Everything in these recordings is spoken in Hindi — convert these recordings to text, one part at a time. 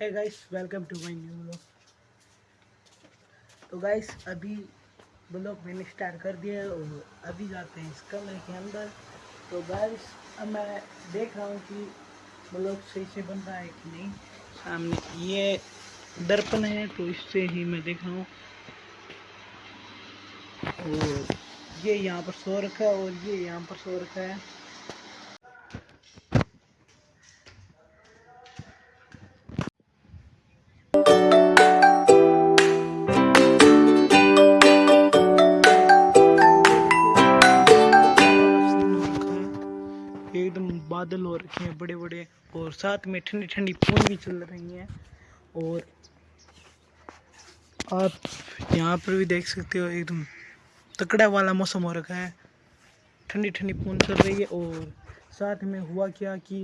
है guys welcome to my new blog तो गाइस अभी ब्लॉग मैंने स्टार्ट कर दिया है और अभी जाते हैं इस कमरे के अंदर। तो गाइस अब मैं देख रहा हूँ कि ब्लॉग सही से बन रहा है कि नहीं। सामने ये दर्पण है तो इससे ही मैं देख रहा हूँ। और ये यहाँ पर सो रखा है और ये यहाँ पर सो रखा है। बादल हो रखे हैं बड़े बड़े और साथ में ठंडी ठंडी पवन भी चल रही हैं और आप यहाँ पर भी देख सकते हो एकदम तकड़ा वाला मौसम हो रखा है। ठंडी ठंडी पवन चल रही है और साथ में हुआ क्या कि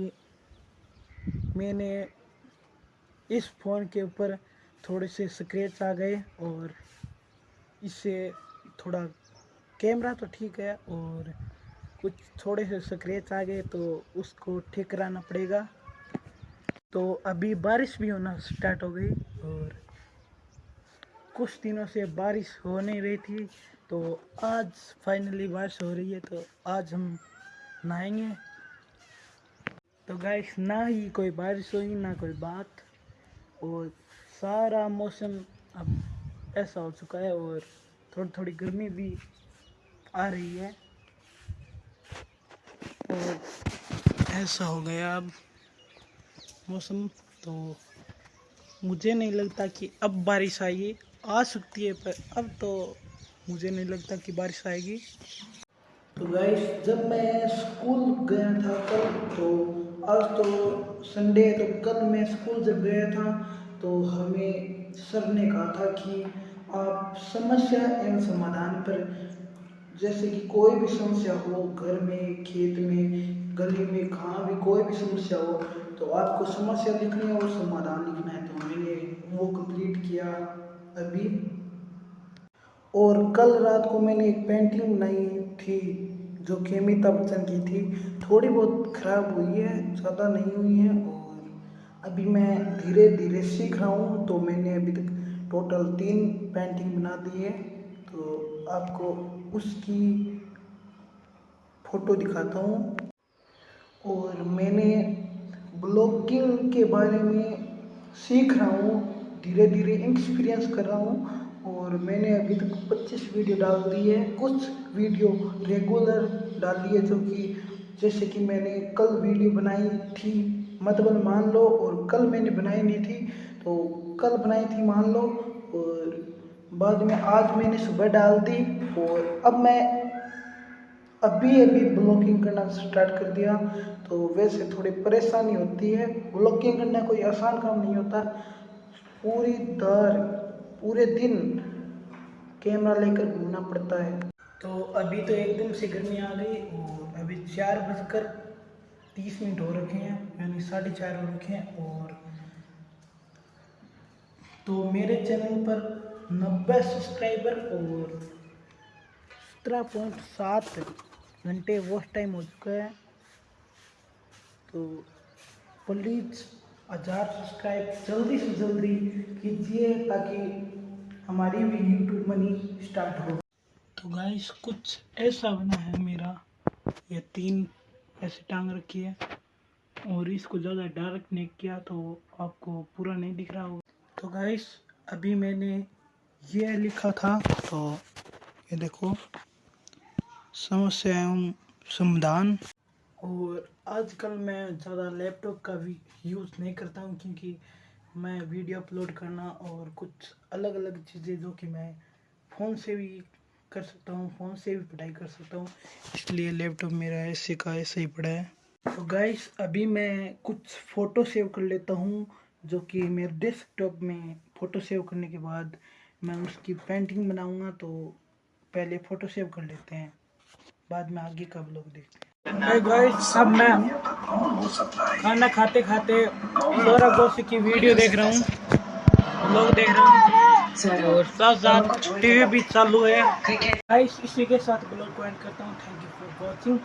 मैंने इस फ़ोन के ऊपर थोड़े से स्क्रैच आ गए और इससे थोड़ा कैमरा तो ठीक है और कुछ थोड़े से स्क्रेच आ गए तो उसको ठीक कराना पड़ेगा। तो अभी बारिश भी होना स्टार्ट हो गई और कुछ दिनों से बारिश हो नहीं रही थी। तो आज फाइनली बारिश हो रही है तो आज हम नहाएँगे। तो गाइस ना ही कोई बारिश हुई, ना कोई बात। और सारा मौसम अब ऐसा हो चुका है और थोड़ी थोड़ी गर्मी भी आ रही है। ऐसा हो गया अब मौसम तो मुझे नहीं लगता कि अब बारिश आएगी। आ सकती है पर अब तो मुझे नहीं लगता कि बारिश आएगी। तो गाइस जब मैं स्कूल गया था कल तो आज तो संडे तो कल मैं स्कूल जब गया था तो हमें सर ने कहा था कि आप समस्या एवं समाधान पर जैसे कि कोई भी समस्या हो, घर में, खेत में, गली में, कहाँ भी कोई भी समस्या हो तो आपको समस्या लिखनी है और समाधान लिखना है। तो मैंने वो कंप्लीट किया अभी। और कल रात को मैंने एक पेंटिंग बनाई थी, जो कि अमिताभ बच्चन की थी। थोड़ी बहुत ख़राब हुई है, ज़्यादा नहीं हुई है, और अभी मैं धीरे धीरे सीख रहा हूँ तो मैंने अभी तक टोटल तीन पेंटिंग बना दी है। तो आपको उसकी फ़ोटो दिखाता हूँ। और मैंने ब्लॉगिंग के बारे में सीख रहा हूँ धीरे धीरे एक्सपीरियंस कर रहा हूँ। और मैंने अभी तक 25 वीडियो डाल दी है। कुछ वीडियो रेगुलर डाली है जो कि जैसे कि मैंने कल वीडियो बनाई थी मतलब मान लो, और कल मैंने बनाई नहीं थी तो कल बनाई थी मान लो। और बाद में आज मैंने सुबह डाल दी और अब मैं अभी अभी ब्लॉगिंग करना स्टार्ट कर दिया। तो वैसे थोड़ी परेशानी होती है। ब्लॉगिंग करना कोई आसान काम नहीं होता। पूरी दर, पूरे दिन कैमरा लेकर घूमना पड़ता है। तो अभी तो एकदम से गर्मी आ गई और अभी चार बजकर तीस मिनट हो रखे हैं, यानी साढ़े चार हो रखे हैं और तो मेरे चैनल पर नब्बे सब्सक्राइबर और सत्रह पॉइंट सात घंटे वॉच टाइम हो चुका है। तो प्लीज़ हज़ार सब्सक्राइब जल्दी से जल्दी कीजिए ताकि हमारी भी यूट्यूब मनी स्टार्ट हो। तो गाइस कुछ ऐसा बना है मेरा। ये तीन ऐसे टांग रखी है और इसको ज़्यादा डार्क नहीं किया तो आपको पूरा नहीं दिख रहा होगा। तो गाइस अभी मैंने ये लिखा था तो ये देखो। समस्या एवं समाधान। और आजकल मैं ज़्यादा लैपटॉप का भी यूज़ नहीं करता हूँ, क्योंकि मैं वीडियो अपलोड करना और कुछ अलग अलग चीज़ें जो कि मैं फ़ोन से भी कर सकता हूँ फ़ोन से भी पढ़ाई कर सकता हूँ, इसलिए लैपटॉप मेरा ऐसे का ऐसे ही पड़ा है। तो गाइस अभी मैं कुछ फ़ोटो सेव कर लेता हूँ जो कि मेरे डेस्कटॉप में फ़ोटो सेव करने के बाद मैं उसकी पेंटिंग बनाऊँगा तो पहले फ़ोटो सेव कर लेते हैं। बाद में आगे का लोग देखते हैं। अब मैं खाना खाते खाते सौरभ जोशी की वीडियो देख रहा हूँ। लोग देख रहा हूँ। और साथ साथ टीवी भी चालू है। गाइस इसी के साथ ब्लॉग को एंड करता हूँ। Thank you for watching